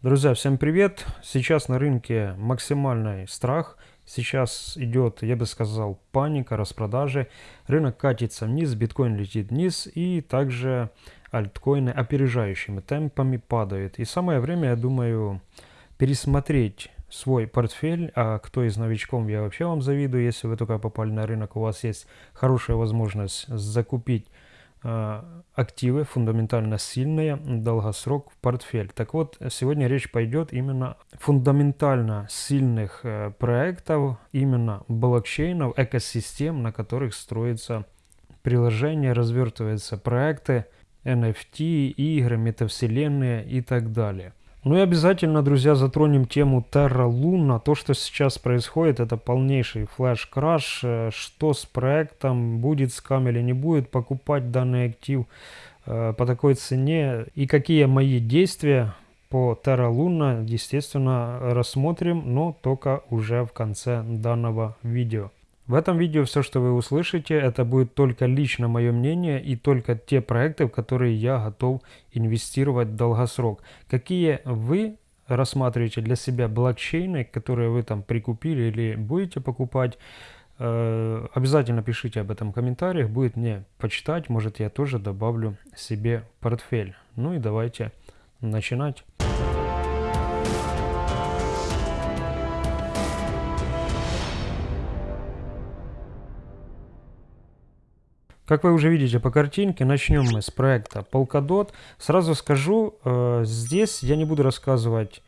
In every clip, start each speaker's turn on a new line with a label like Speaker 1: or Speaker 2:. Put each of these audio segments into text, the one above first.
Speaker 1: Друзья, всем привет! Сейчас на рынке максимальный страх. Сейчас идет, я бы сказал, паника, распродажи. Рынок катится вниз, биткоин летит вниз и также альткоины опережающими темпами падают. И самое время, я думаю, пересмотреть свой портфель, а кто из новичков, я вообще вам завидую, если вы только попали на рынок, у вас есть хорошая возможность закупить активы фундаментально сильные, долгосрок в портфель. Так вот, сегодня речь пойдет именно фундаментально сильных э, проектов, именно блокчейнов, экосистем, на которых строится приложение, развертываются проекты, NFT, игры, метавселенные и так далее. Ну и обязательно, друзья, затронем тему Terra Luna. То, что сейчас происходит, это полнейший флеш-краш. Э, что с проектом, будет скам или не будет покупать данный актив э, по такой цене. И какие мои действия по Terra Luna, естественно, рассмотрим, но только уже в конце данного видео. В этом видео все, что вы услышите, это будет только лично мое мнение и только те проекты, в которые я готов инвестировать в долгосрок. Какие вы рассматриваете для себя блокчейны, которые вы там прикупили или будете покупать, э, обязательно пишите об этом в комментариях, будет мне почитать, может я тоже добавлю себе портфель. Ну и давайте начинать. Как вы уже видите по картинке, начнем мы с проекта Polkadot. Сразу скажу, э, здесь я не буду рассказывать,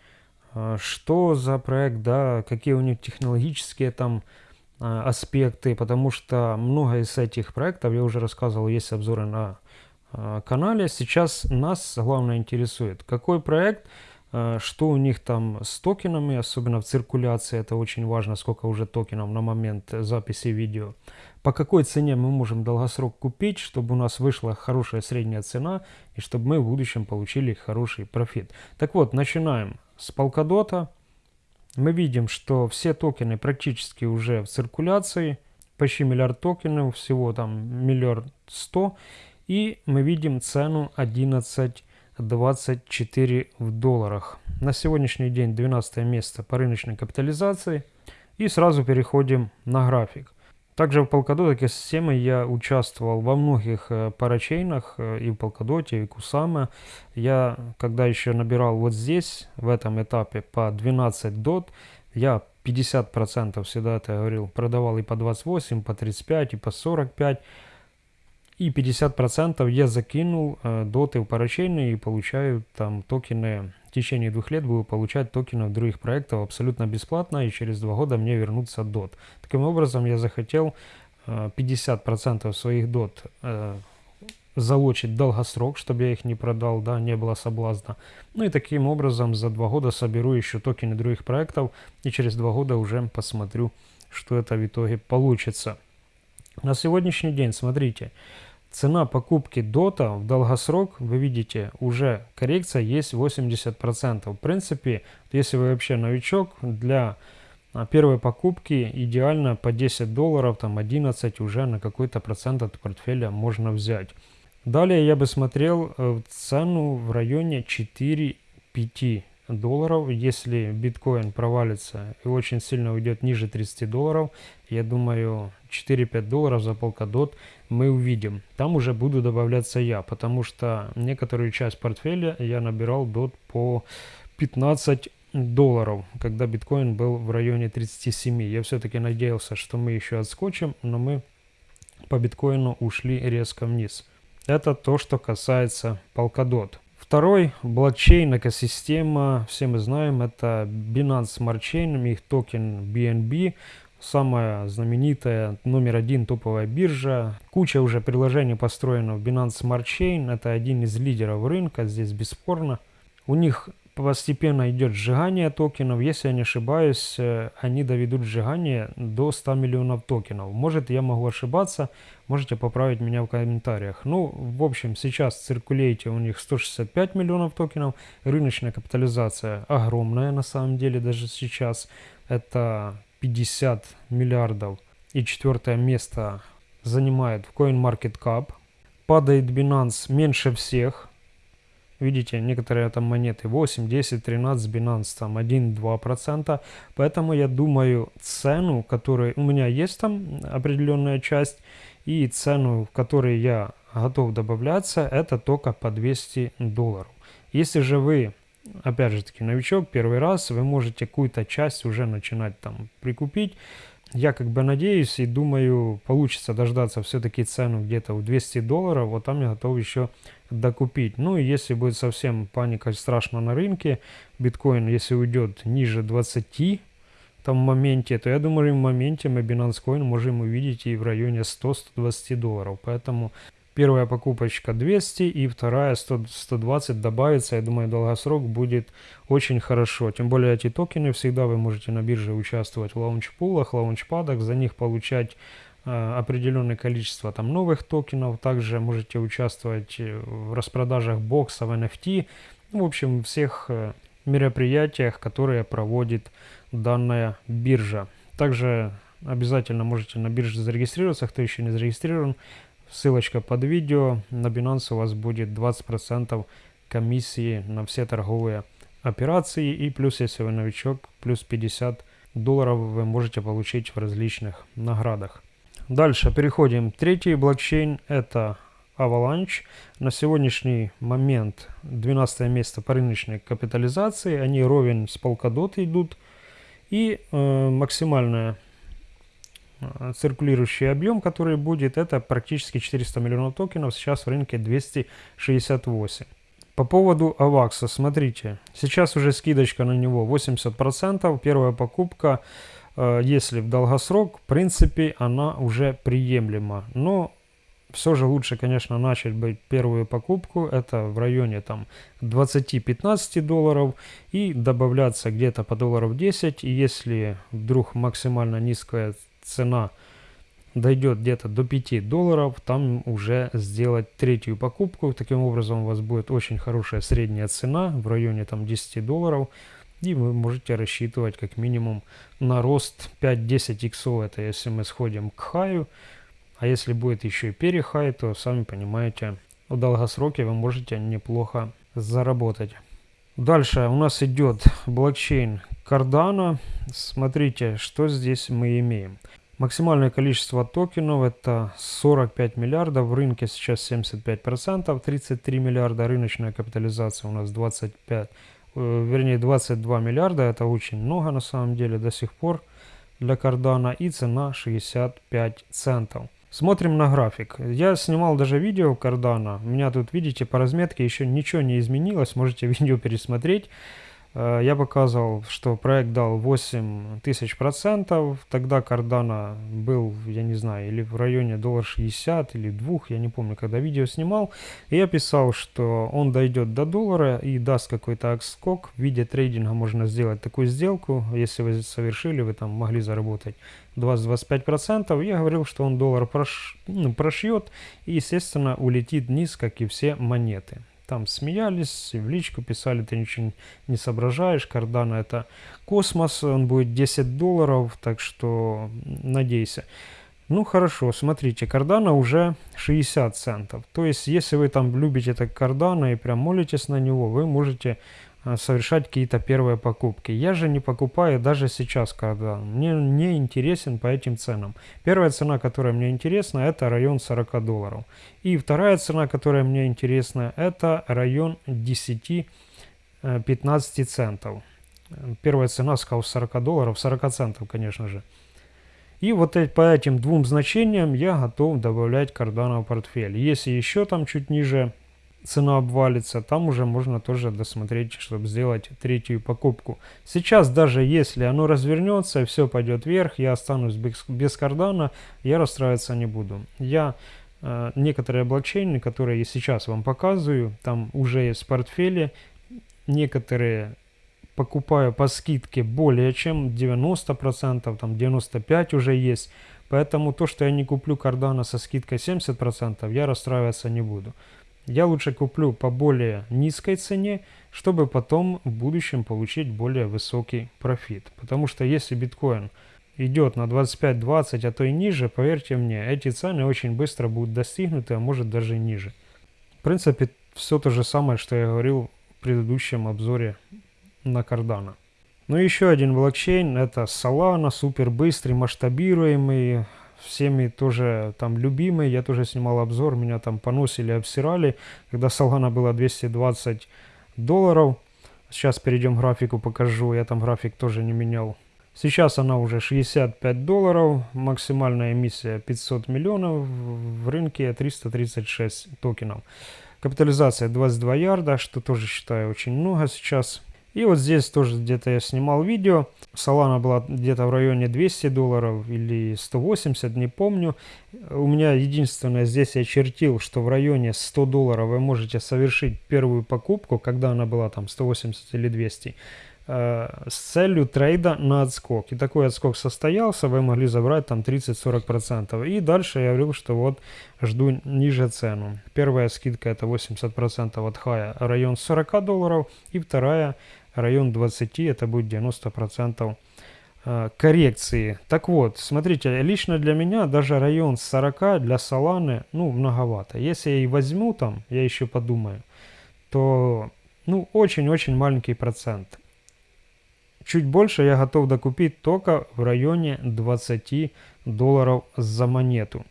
Speaker 1: э, что за проект, да, какие у них технологические там э, аспекты, потому что много из этих проектов, я уже рассказывал, есть обзоры на канале. Сейчас нас главное интересует, какой проект, что у них там с токенами, особенно в циркуляции, это очень важно, сколько уже токенов на момент записи видео по какой цене мы можем долгосрок купить, чтобы у нас вышла хорошая средняя цена и чтобы мы в будущем получили хороший профит. Так вот, начинаем с Polkadot. Мы видим, что все токены практически уже в циркуляции, почти миллиард токенов, всего там миллиард сто. И мы видим цену 11.24 в долларах. На сегодняшний день 12 место по рыночной капитализации. И сразу переходим на график. Также в Polkadot экосистемы я участвовал во многих э, парачейнах э, и в Polkadot, и в Kusama. Я, когда еще набирал вот здесь, в этом этапе по 12 дот, я 50% всегда это говорил, продавал и по 28, по 35, и по 45. И 50% я закинул э, доты в парачейны и получаю там токены в течение двух лет буду получать токены других проектов абсолютно бесплатно, и через два года мне вернутся DOT. Таким образом, я захотел 50% э, своих DOT э, залочить долгосрок, чтобы я их не продал, да, не было соблазна. Ну и таким образом за два года соберу еще токены других проектов, и через два года уже посмотрю, что это в итоге получится. На сегодняшний день, смотрите, Цена покупки дота в долгосрок, вы видите, уже коррекция есть 80%. В принципе, если вы вообще новичок, для а, первой покупки идеально по 10 долларов, там 11 уже на какой-то процент от портфеля можно взять. Далее я бы смотрел э, цену в районе 4-5 долларов. Если биткоин провалится и очень сильно уйдет ниже 30 долларов, я думаю 4-5 долларов за Polkadot мы увидим. Там уже буду добавляться я, потому что некоторую часть портфеля я набирал дот по 15 долларов, когда биткоин был в районе 37. Я все-таки надеялся, что мы еще отскочим, но мы по биткоину ушли резко вниз. Это то, что касается Polkadot. Второй блокчейн экосистема, все мы знаем, это Binance Smart Chain, их токен BNB, самая знаменитая, номер один топовая биржа. Куча уже приложений построена в Binance Smart Chain, это один из лидеров рынка, здесь бесспорно. У них постепенно идет сжигание токенов. Если я не ошибаюсь, э, они доведут сжигание до 100 миллионов токенов. Может, я могу ошибаться, можете поправить меня в комментариях. Ну, в общем, сейчас циркулейте у них 165 миллионов токенов. Рыночная капитализация огромная на самом деле даже сейчас. Это 50 миллиардов. И четвертое место занимает в CoinMarketCap. Падает Binance меньше всех Видите, некоторые там монеты 8, 10, 13, Binance там 1-2%. Поэтому я думаю, цену, которую у меня есть там определенная часть, и цену, в которой я готов добавляться, это только по 200 долларов. Если же вы, опять же таки, новичок, первый раз, вы можете какую-то часть уже начинать там прикупить. Я как бы надеюсь и думаю, получится дождаться все-таки цену где-то в 200 долларов, вот там я готов еще докупить. Ну и если будет совсем паника страшно на рынке, биткоин, если уйдет ниже 20 там моменте, то я думаю, в моменте мы Binance Coin можем увидеть и в районе 100-120 долларов. Поэтому первая покупочка 200 и вторая 100, 120 добавится. Я думаю, долгосрок будет очень хорошо. Тем более эти токены всегда вы можете на бирже участвовать в лаунчпулах, лаунчпадах, за них получать э, определенное количество там новых токенов. Также можете участвовать э, в распродажах боксов, NFT. Ну, в общем, всех э, мероприятиях, которые проводит данная биржа. Также обязательно можете на бирже зарегистрироваться, кто еще не зарегистрирован. Ссылочка под видео. На Binance у вас будет 20% комиссии на все торговые операции. И плюс, если вы новичок, плюс 50 долларов вы можете получить в различных наградах. Дальше переходим. Третий блокчейн это Avalanche. На сегодняшний момент 12 место по рыночной капитализации. Они ровен с Polkadot идут. И э, максимальная циркулирующий объем, который будет, это практически 400 миллионов токенов. Сейчас в рынке 268. По поводу AVAX, смотрите, сейчас уже скидочка на него 80%. Первая покупка, э, если в долгосрок, в принципе, она уже приемлема. Но все же лучше, конечно, начать быть первую покупку, это в районе там 20-15 долларов и добавляться где-то по долларов 10. И если вдруг максимально низкая цена дойдет где-то до 5 долларов, там уже сделать третью покупку. Таким образом у вас будет очень хорошая средняя цена в районе там 10 долларов. И вы можете рассчитывать как минимум на рост 5-10 иксов. Это если мы сходим к хаю. А если будет еще и перехай, то сами понимаете, в долгосроке вы можете неплохо заработать. Дальше у нас идет блокчейн Cardano. Смотрите, что здесь мы имеем. Максимальное количество токенов это 45 миллиардов, в рынке сейчас 75%, 33 миллиарда, рыночная капитализация у нас 25, э, вернее 22 миллиарда, это очень много на самом деле до сих пор для Cardano и цена 65 центов. Смотрим на график. Я снимал даже видео Cardano. У меня тут, видите, по разметке еще ничего не изменилось. Можете видео пересмотреть. Э, я показывал, что проект дал 8000 процентов. Тогда Cardano был, я не знаю, или в районе доллар 60 или 2, я не помню, когда видео снимал. И я писал, что он дойдет до доллара и даст какой-то отскок. В виде трейдинга можно сделать такую сделку. Если вы совершили, вы там могли заработать 20-25 процентов. Я говорил, что он доллар прош... ну, прошьет и, естественно, улетит вниз, как и все монеты там смеялись, в личку писали, ты ничего не соображаешь, Кардана это космос, он будет 10 долларов, так что надейся. Ну хорошо, смотрите, кардана уже 60 центов. То есть, если вы там любите это кардана и прям молитесь на него, вы можете совершать какие-то первые покупки. Я же не покупаю даже сейчас кардан. Мне не интересен по этим ценам. Первая цена, которая мне интересна, это район 40 долларов. И вторая цена, которая мне интересна, это район 10-15 э, центов. Первая цена, сказал, 40 долларов, 40 центов, конечно же. И вот по этим двум значениям я готов добавлять кардана в портфель. Если еще там чуть ниже цена обвалится, там уже можно тоже досмотреть, чтобы сделать третью покупку. Сейчас даже если оно развернется все пойдет вверх, я останусь без, без кардана, я расстраиваться не буду. Я э, некоторые блокчейны, которые я сейчас вам показываю, там уже есть в портфеле, некоторые покупаю по скидке более чем 90%, там 95% уже есть. Поэтому то, что я не куплю кардана со скидкой 70%, я расстраиваться не буду. Я лучше куплю по более низкой цене, чтобы потом в будущем получить более высокий профит. Потому что если биткоин идет на 25-20, а то и ниже, поверьте мне, эти цены очень быстро будут достигнуты, а может даже ниже. В принципе, все то же самое, что я говорил в предыдущем обзоре на Cardano. Ну и еще один блокчейн, это Solana, супер быстрый, масштабируемый, всеми тоже там любимый. Я тоже снимал обзор, меня там поносили, обсирали, когда Solana была 220 долларов. Сейчас перейдем к графику, покажу, я там график тоже не менял. Сейчас она уже 65 долларов, максимальная эмиссия 500 миллионов, в рынке 336 токенов. Капитализация 22 ярда, что тоже считаю очень много сейчас. И вот здесь тоже где-то я снимал видео. Solana была где-то в районе 200 долларов или 180, не помню. У меня единственное, здесь я чертил, что в районе 100 долларов вы можете совершить первую покупку, когда она была там 180 или 200 э, с целью трейда на отскок. И такой отскок состоялся, вы могли забрать там 30-40%. И дальше я говорил, что вот жду ниже цену. Первая скидка это 80% от хая, район 40 долларов. И вторая район 20, это будет 90% э, коррекции. Так вот, смотрите, лично для меня даже район 40 для Соланы, ну, многовато. Если я и возьму там, я еще подумаю, то, ну, очень-очень маленький процент. Чуть больше я готов докупить только в районе 20 долларов за монету.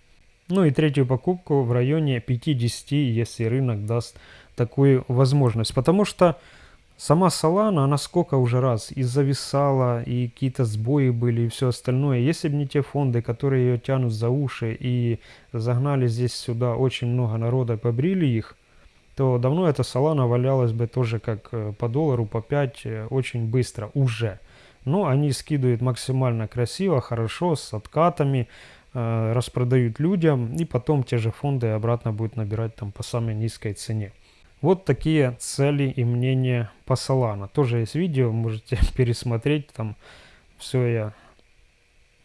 Speaker 1: Ну и третью покупку в районе 50, если рынок даст такую возможность. Потому что Сама Solana, она сколько уже раз и зависала, и какие-то сбои были, и все остальное. Если бы не те фонды, которые ее тянут за уши и загнали здесь сюда очень много народа, побрили их, то давно эта Solana валялась бы тоже как э, по доллару, по 5, э, очень быстро, уже. Но они скидывают максимально красиво, хорошо, с откатами, э, распродают людям, и потом те же фонды обратно будут набирать там по самой низкой цене. Вот такие цели и мнения по Solana. Тоже есть видео, можете пересмотреть. Там все я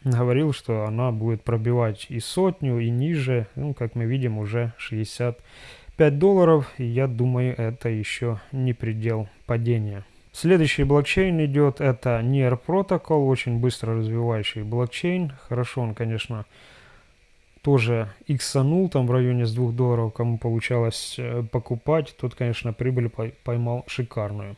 Speaker 1: говорил, что она будет пробивать и сотню, и ниже. Ну, как мы видим, уже 65 долларов. И я думаю, это еще не предел падения. Следующий блокчейн идет, это NEAR Protocol, очень быстро развивающий блокчейн. Хорошо он, конечно, тоже иксанул там в районе с 2 долларов, кому получалось э, покупать, тот, конечно, прибыль поймал шикарную.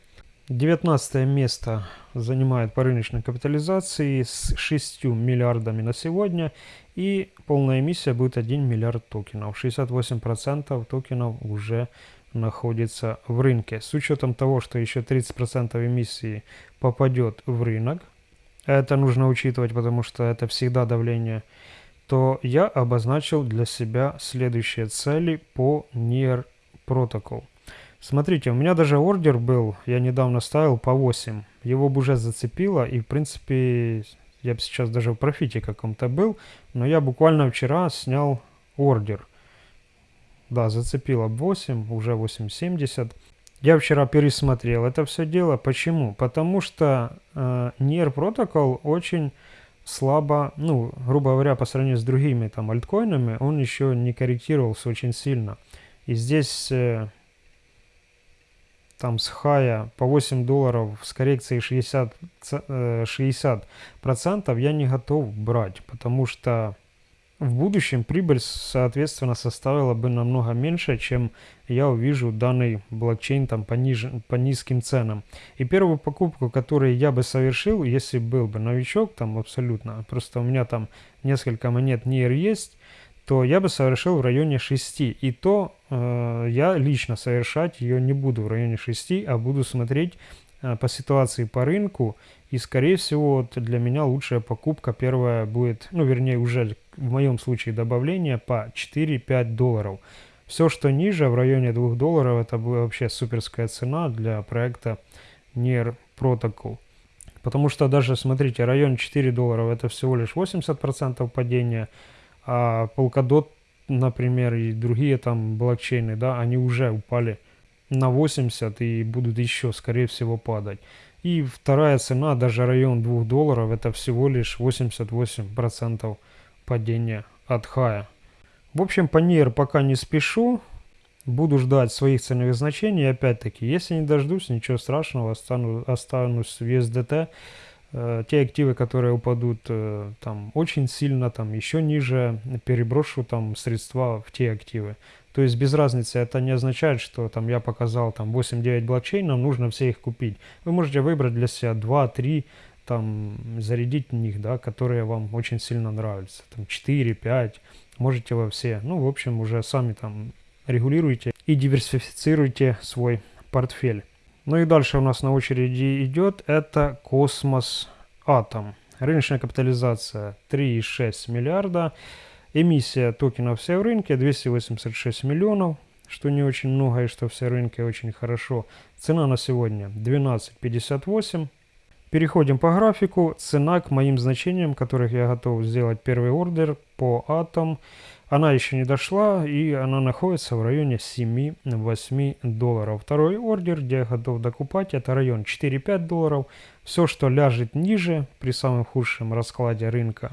Speaker 1: 19 место занимает по рыночной капитализации с 6 миллиардами на сегодня и полная эмиссия будет 1 миллиард токенов. 68% токенов уже находится в рынке. С учетом того, что еще 30% эмиссии попадет в рынок, это нужно учитывать, потому что это всегда давление то я обозначил для себя следующие цели по NIR Protocol. Смотрите, у меня даже ордер был, я недавно ставил по 8. Его бы уже зацепило, и в принципе, я бы сейчас даже в профите каком-то был, но я буквально вчера снял ордер. Да, зацепило 8, уже 8.70. Я вчера пересмотрел это все дело. Почему? Потому что э, NIR Protocol очень слабо, ну, грубо говоря, по сравнению с другими там альткоинами, он еще не корректировался очень сильно. И здесь э, там с хая по 8 долларов с коррекцией 60, э, 60% я не готов брать, потому что в будущем прибыль, соответственно, составила бы намного меньше, чем я увижу данный блокчейн там по, ниж... по низким ценам. И первую покупку, которую я бы совершил, если был бы новичок там абсолютно, просто у меня там несколько монет NIR есть, то я бы совершил в районе 6. И то э, я лично совершать ее не буду в районе 6, а буду смотреть по ситуации по рынку. И скорее всего для меня лучшая покупка первая будет, ну вернее уже в моем случае добавление по 4-5 долларов. Все, что ниже, в районе 2 долларов, это вообще суперская цена для проекта NER Protocol. Потому что даже, смотрите, район 4 долларов это всего лишь 80% падения, а Polkadot, например, и другие там блокчейны, да, они уже упали на 80 и будут еще, скорее всего, падать. И вторая цена, даже район 2 долларов, это всего лишь 88% падения от хая. В общем, по NIR пока не спешу. Буду ждать своих ценовых значений. Опять-таки, если не дождусь, ничего страшного, остану, останусь в USDT. Э, те активы, которые упадут э, там очень сильно, там еще ниже, переброшу там средства в те активы. То есть без разницы, это не означает, что там я показал там 8-9 блокчейнов, нужно все их купить. Вы можете выбрать для себя 2-3, там зарядить в них, да, которые вам очень сильно нравятся. Там 4-5, можете во все. Ну, в общем, уже сами там регулируйте и диверсифицируйте свой портфель. Ну и дальше у нас на очереди идет это Космос Атом. Рыночная капитализация 3,6 миллиарда. Эмиссия токенов все в рынке 286 миллионов, что не очень много и что все рынки очень хорошо. Цена на сегодня 12.58. Переходим по графику. Цена к моим значениям, которых я готов сделать первый ордер по атом. Она еще не дошла и она находится в районе 7-8 долларов. Второй ордер, где я готов докупать, это район 4-5 долларов. Все, что ляжет ниже при самом худшем раскладе рынка,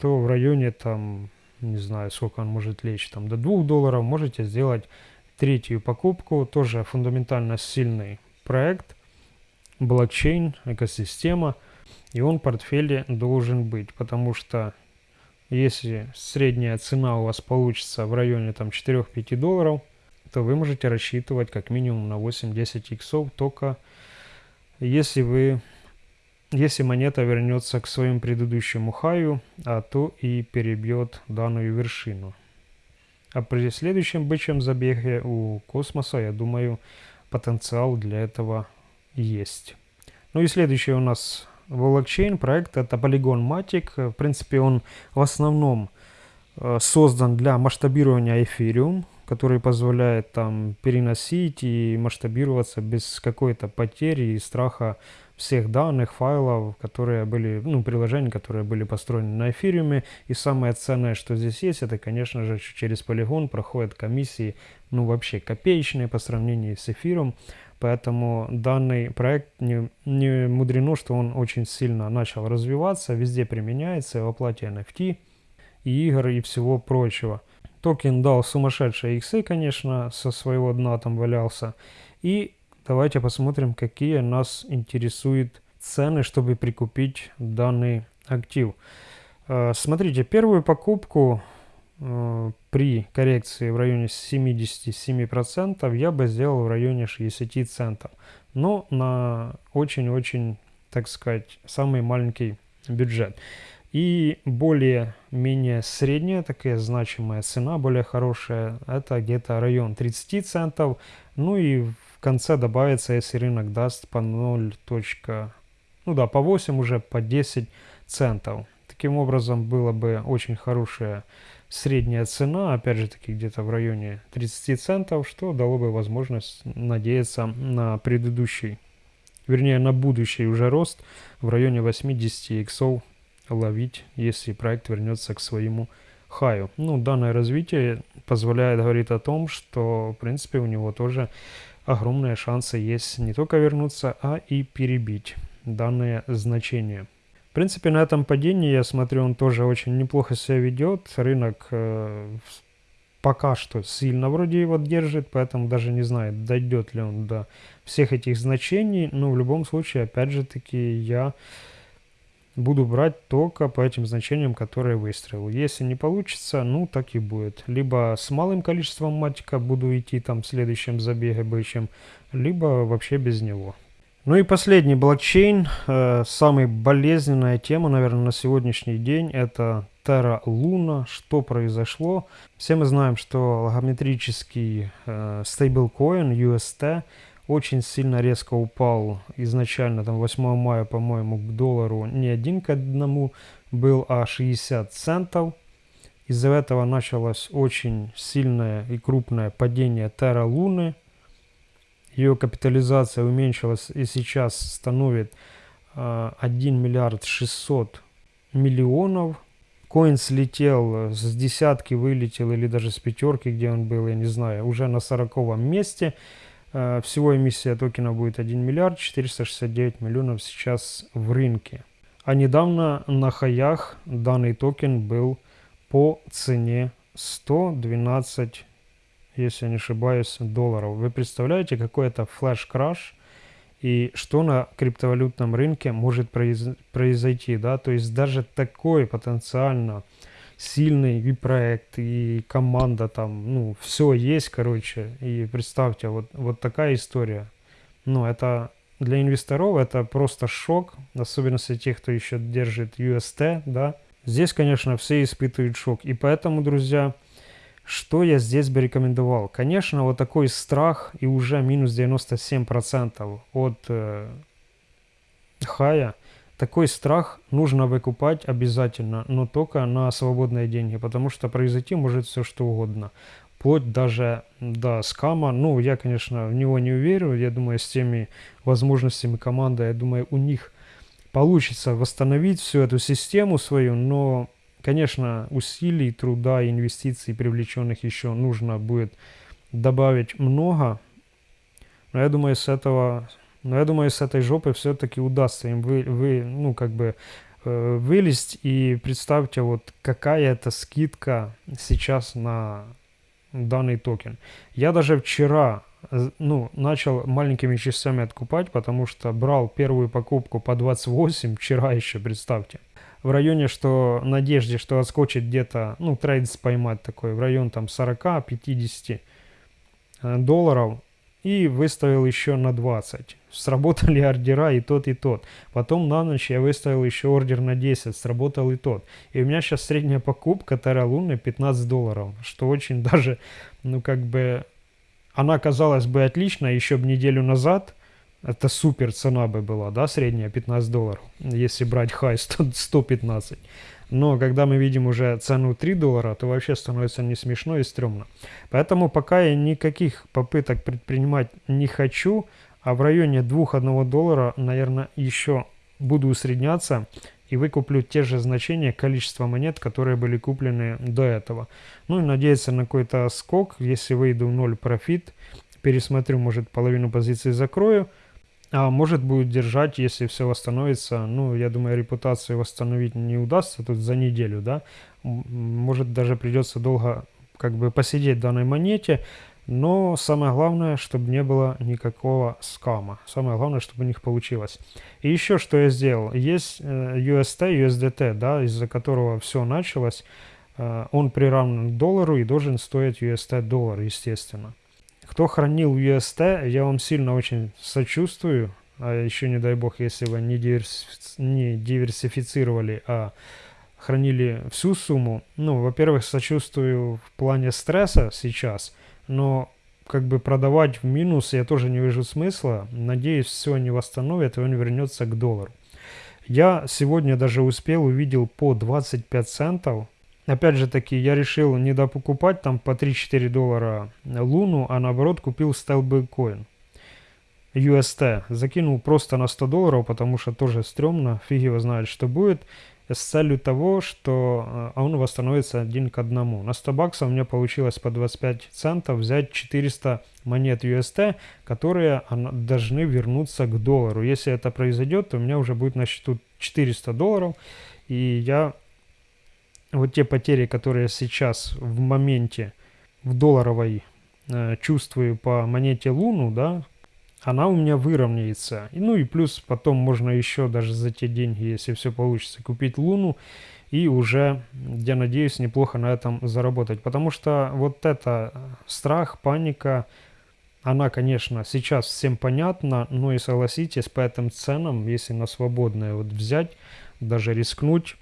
Speaker 1: то в районе там, не знаю, сколько он может лечь, там до 2 долларов можете сделать третью покупку. Тоже фундаментально сильный проект, блокчейн, экосистема. И он в портфеле должен быть, потому что если средняя цена у вас получится в районе там 4-5 долларов, то вы можете рассчитывать как минимум на 8-10 иксов только если вы если монета вернется к своему предыдущему хаю, а то и перебьет данную вершину. А при следующем бычьем забеге у космоса, я думаю, потенциал для этого есть. Ну и следующий у нас блокчейн проект это Polygon Matic. В принципе, он в основном э, создан для масштабирования Ethereum, который позволяет там переносить и масштабироваться без какой-то потери и страха всех данных, файлов, которые были, ну, приложений, которые были построены на эфириуме. И самое ценное, что здесь есть, это, конечно же, через полигон проходят комиссии, ну, вообще копеечные по сравнению с эфиром. Поэтому данный проект не, не мудрено, что он очень сильно начал развиваться, везде применяется в оплате NFT, и игр и всего прочего. Токен дал сумасшедшие иксы, конечно, со своего дна там валялся. И давайте посмотрим, какие нас интересуют цены, чтобы прикупить данный актив. Э, смотрите, первую покупку Э, при коррекции в районе 77% я бы сделал в районе 60 центов. Но на очень-очень, так сказать, самый маленький бюджет. И более-менее средняя такая значимая цена, более хорошая, это где-то район 30 центов. Ну и в конце добавится, если рынок даст по 0. Ну да, по 8 уже, по 10 центов. Таким образом, было бы очень хорошая средняя цена, опять же таки где-то в районе 30 центов, что дало бы возможность надеяться на предыдущий, вернее на будущий уже рост в районе 80 иксов ловить, если проект вернется к своему хаю. Ну, данное развитие позволяет говорить о том, что в принципе у него тоже огромные шансы есть не только вернуться, а и перебить данное значение. В принципе, на этом падении, я смотрю, он тоже очень неплохо себя ведет. Рынок э, пока что сильно вроде его держит, поэтому даже не знаю, дойдет ли он до всех этих значений. Но в любом случае, опять же таки, я буду брать только по этим значениям, которые выстроил. Если не получится, ну так и будет. Либо с малым количеством матика буду идти там в следующем забеге бычьем, либо вообще без него. Ну и последний блокчейн, э, самая болезненная тема, наверное, на сегодняшний день, это Terra Luna. Что произошло? Все мы знаем, что логометрический э, стейблкоин UST очень сильно резко упал изначально, там 8 мая, по-моему, к доллару не один к одному был, а 60 центов. Из-за этого началось очень сильное и крупное падение Terra Luna ее капитализация уменьшилась и сейчас становит 1 а, миллиард 600 миллионов. Коин слетел с десятки, вылетел или даже с пятерки, где он был, я не знаю, уже на сороковом месте. Всего эмиссия токена будет 1 миллиард 469 миллионов сейчас в рынке. А недавно на хаях данный токен был по цене 112 если я не ошибаюсь, долларов. Вы представляете, какой это флеш-краш и что на криптовалютном рынке может произойти, да? То есть даже такой потенциально сильный и проект, и команда там, ну, все есть, короче. И представьте, вот, вот такая история. Ну, это для инвесторов это просто шок, особенно если тех, кто еще держит UST, да. Здесь, конечно, все испытывают шок. И поэтому, друзья, что я здесь бы рекомендовал? Конечно, вот такой страх и уже минус 97% от э, хая, такой страх нужно выкупать обязательно, но только на свободные деньги, потому что произойти может все что угодно. Вплоть даже до скама. Ну, я, конечно, в него не уверен. Я думаю, с теми возможностями команды, я думаю, у них получится восстановить всю эту систему свою, но Конечно, усилий, труда, инвестиций привлеченных еще нужно будет добавить много. Но я думаю, с этого, но я думаю, с этой жопы все-таки удастся им вы, вы, ну, как бы э, вылезть. И представьте, вот какая это скидка сейчас на данный токен. Я даже вчера ну, начал маленькими частями откупать, потому что брал первую покупку по 28 вчера еще, представьте в районе, что надежде, что отскочит где-то, ну, трейдс поймать такой, в район там 40-50 э, долларов, и выставил еще на 20. Сработали ордера и тот, и тот. Потом на ночь я выставил еще ордер на 10, сработал и тот. И у меня сейчас средняя покупка Терра Луны 15 долларов, что очень даже, ну, как бы, она казалась бы отлично еще бы неделю назад – это супер цена бы была, да, средняя 15 долларов, если брать хай 100, 115. Но когда мы видим уже цену 3 доллара, то вообще становится не смешно и стрёмно. Поэтому пока я никаких попыток предпринимать не хочу, а в районе 2-1 доллара, наверное, еще буду усредняться и выкуплю те же значения количества монет, которые были куплены до этого. Ну и надеяться на какой-то скок, если выйду в ноль профит, пересмотрю, может половину позиций закрою – а может будет держать, если все восстановится. Ну, я думаю, репутацию восстановить не удастся тут за неделю, да. Может даже придется долго как бы посидеть в данной монете. Но самое главное, чтобы не было никакого скама. Самое главное, чтобы у них получилось. И еще что я сделал. Есть э, UST, USDT, да, из-за которого все началось. Э, он приравнен к доллару и должен стоить UST доллар, естественно. Кто хранил UST, я вам сильно очень сочувствую. А еще не дай бог, если вы не, диверс... не диверсифицировали, а хранили всю сумму. Ну, во-первых, сочувствую в плане стресса сейчас, но как бы продавать в минус я тоже не вижу смысла. Надеюсь, все не восстановит, и он вернется к доллару. Я сегодня даже успел, увидел по 25 центов Опять же таки, я решил не допокупать там по 3-4 доллара Луну, а наоборот купил Stablecoin. UST. Закинул просто на 100 долларов, потому что тоже стрёмно, фиг его знает, что будет. С целью того, что э, он восстановится один к одному. На 100 баксов у меня получилось по 25 центов взять 400 монет UST, которые должны вернуться к доллару. Если это произойдет, то у меня уже будет на счету 400 долларов, и я вот те потери, которые сейчас в моменте в долларовой э, чувствую по монете Луну, да, она у меня выровняется. Ну и плюс потом можно еще даже за те деньги, если все получится, купить Луну и уже, я надеюсь, неплохо на этом заработать. Потому что вот это страх, паника, она, конечно, сейчас всем понятна, но и согласитесь, по этим ценам, если на свободное вот взять, даже рискнуть,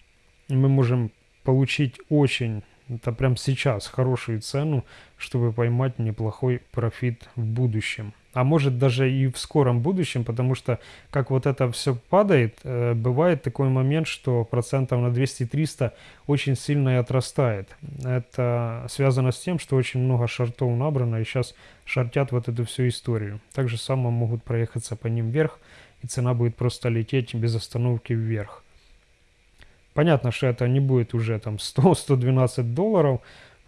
Speaker 1: мы можем получить очень, это прям сейчас, хорошую цену, чтобы поймать неплохой профит в будущем. А может даже и в скором будущем, потому что как вот это все падает, э, бывает такой момент, что процентов на 200-300 очень сильно и отрастает. Это связано с тем, что очень много шартов набрано и сейчас шартят вот эту всю историю. Также само могут проехаться по ним вверх и цена будет просто лететь без остановки вверх. Понятно, что это не будет уже там 100-112 долларов,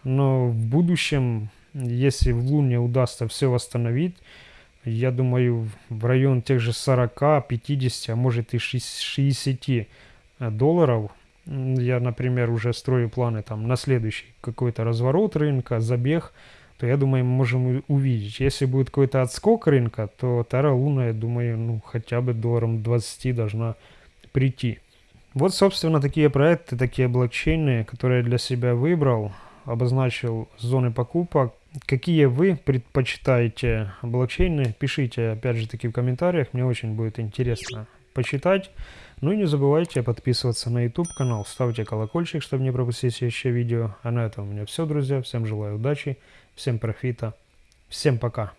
Speaker 1: но в будущем, если в Луне удастся все восстановить, я думаю, в район тех же 40, 50, а может и 60 долларов, я, например, уже строю планы там на следующий какой-то разворот рынка, забег, то я думаю, мы можем увидеть. Если будет какой-то отскок рынка, то Terra Луна, я думаю, ну хотя бы долларом 20 должна прийти. Вот, собственно, такие проекты, такие блокчейны, которые я для себя выбрал, обозначил зоны покупок. Какие вы предпочитаете блокчейны, пишите, опять же таки, в комментариях, мне очень будет интересно почитать. Ну и не забывайте подписываться на YouTube канал, ставьте колокольчик, чтобы не пропустить еще видео. А на этом у меня все, друзья. Всем желаю удачи, всем профита, всем пока.